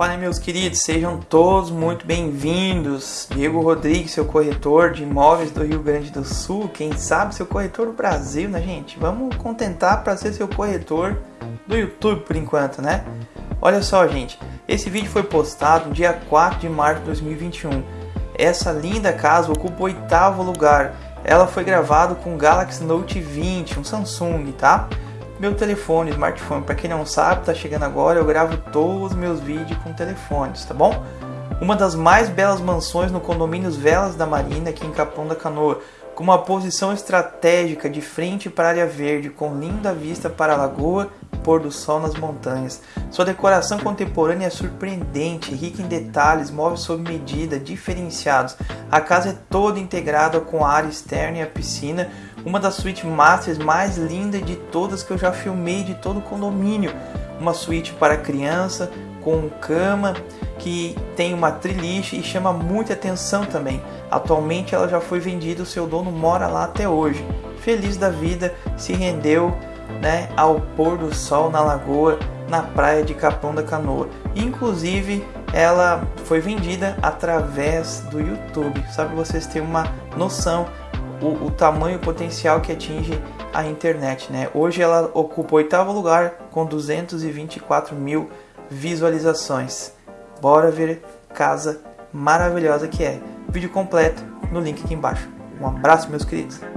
Fala meus queridos, sejam todos muito bem-vindos. Diego Rodrigues, seu corretor de imóveis do Rio Grande do Sul, quem sabe seu corretor do Brasil, né, gente? Vamos contentar para ser seu corretor do YouTube por enquanto, né? Olha só, gente, esse vídeo foi postado no dia 4 de março de 2021. Essa linda casa ocupa o oitavo lugar. Ela foi gravada com Galaxy Note 20, um Samsung, tá? Meu telefone, smartphone. Para quem não sabe, tá chegando agora, eu gravo todos os meus vídeos com telefones, tá bom? Uma das mais belas mansões no condomínio Velas da Marina, aqui em Capão da Canoa, com uma posição estratégica de frente para a área verde, com linda vista para a lagoa e pôr do sol nas montanhas. Sua decoração contemporânea é surpreendente, rica em detalhes, móveis sob medida, diferenciados. A casa é toda integrada com a área externa e a piscina, uma das suítes masters mais lindas de todas que eu já filmei de todo o condomínio. Uma suíte para criança, com cama, que tem uma triliche e chama muita atenção também. Atualmente ela já foi vendida, o seu dono mora lá até hoje. Feliz da vida, se rendeu né, ao pôr do sol na lagoa, na praia de Capão da Canoa. Inclusive, ela foi vendida através do YouTube, sabe vocês terem uma noção o, o tamanho potencial que atinge a internet. Né? Hoje ela ocupa o oitavo lugar com 224 mil visualizações. Bora ver casa maravilhosa que é. Vídeo completo no link aqui embaixo. Um abraço, meus queridos.